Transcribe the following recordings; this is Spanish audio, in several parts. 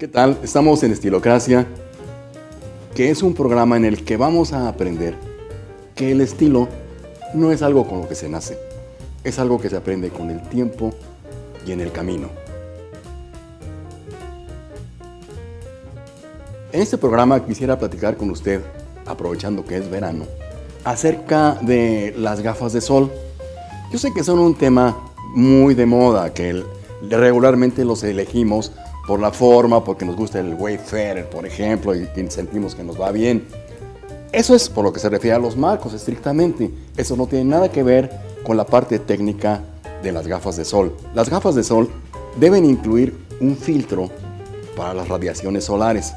¿Qué tal? Estamos en Estilocracia, que es un programa en el que vamos a aprender que el estilo no es algo con lo que se nace, es algo que se aprende con el tiempo y en el camino. En este programa quisiera platicar con usted, aprovechando que es verano, acerca de las gafas de sol. Yo sé que son un tema muy de moda, que regularmente los elegimos por la forma, porque nos gusta el Wayfarer, por ejemplo, y, sentimos que nos va bien. Eso es por lo que se refiere a los marcos estrictamente. Eso no tiene nada que ver con la parte técnica de las gafas de sol. Las gafas de sol deben incluir un filtro para las radiaciones solares.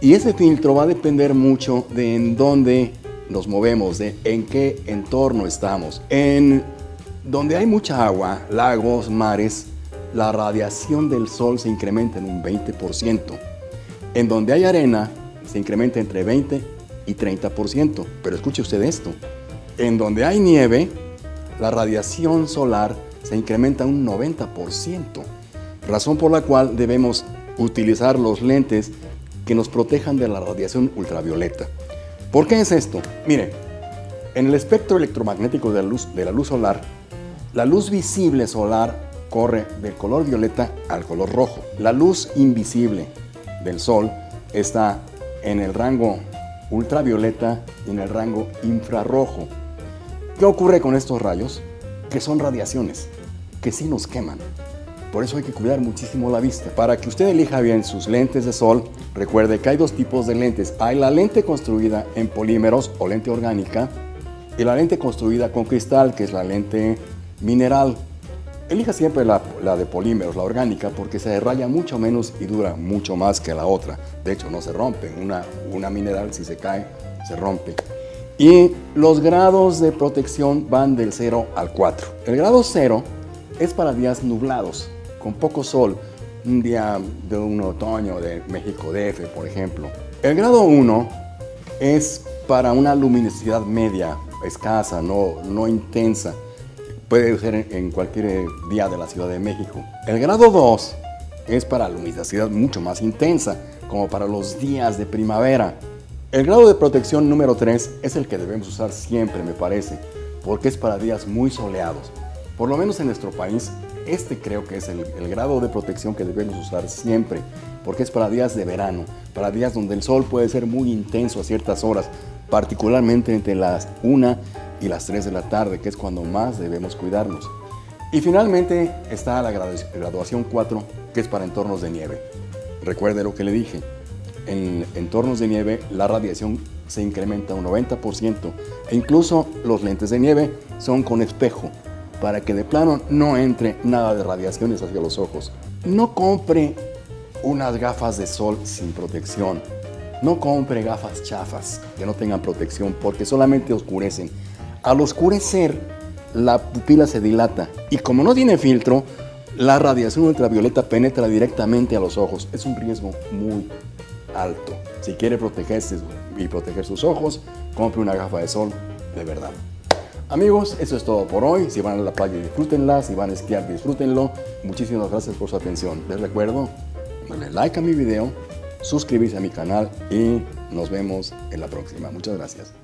Y ese filtro va a depender mucho de en dónde nos movemos, de en qué entorno estamos. En donde hay mucha agua, lagos, mares, la radiación del sol se incrementa en un 20%. En donde hay arena, se incrementa entre 20 y 30%. Pero escuche usted esto. En donde hay nieve, la radiación solar se incrementa un 90%. Razón por la cual debemos utilizar los lentes que nos protejan de la radiación ultravioleta. ¿Por qué es esto? Mire, en el espectro electromagnético luz, de la luz solar, la luz visible solar corre del color violeta al color rojo. La luz invisible del sol está en el rango ultravioleta y en el rango infrarrojo. ¿Qué ocurre con estos rayos? Que son radiaciones, que sí nos queman. Por eso hay que cuidar muchísimo la vista. Para que usted elija bien sus lentes de sol, recuerde que hay dos tipos de lentes. Hay la lente construida en polímeros o lente orgánica y la lente construida con cristal, que es la lente mineral. Elija siempre la, de polímeros, la orgánica, porque se raya mucho menos y dura mucho más que la otra. De hecho, no se rompe. Una, una mineral, si se cae, se rompe. Y los grados de protección van del 0 al 4. El grado 0 es para días nublados, con poco sol. Un día de un otoño de México DF, por ejemplo. El grado 1 es para una luminosidad media, escasa, no, no intensa puede ser en cualquier día de la Ciudad de México. El grado 2 es para luminosidad mucho más intensa, como para los días de primavera. El grado de protección número 3 es el que debemos usar siempre, me parece, porque es para días muy soleados. Por lo menos en nuestro país, este creo que es el, el, grado de protección que debemos usar siempre, porque es para días de verano, para días donde el sol puede ser muy intenso a ciertas horas, particularmente entre las 1 y las 3 de la tarde, que es cuando más debemos cuidarnos. Y finalmente está la graduación 4, que es para entornos de nieve. Recuerde lo que le dije, en entornos de nieve la radiación se incrementa un 90% e incluso los lentes de nieve son con espejo para que de plano no entre nada de radiaciones hacia los ojos. No compre unas gafas de sol sin protección. No compre gafas chafas que no tengan protección porque solamente oscurecen al oscurecer, la pupila se dilata y como no tiene filtro, la radiación ultravioleta penetra directamente a los ojos. Es un riesgo muy alto. Si quiere protegerse y proteger sus ojos, compre una gafa de sol de verdad. Amigos, eso es todo por hoy. Si van a la playa, disfrútenla. Si van a esquiar, disfrútenlo. Muchísimas gracias por su atención. Les recuerdo darle like a mi video, suscribirse a mi canal y nos vemos en la próxima. Muchas gracias.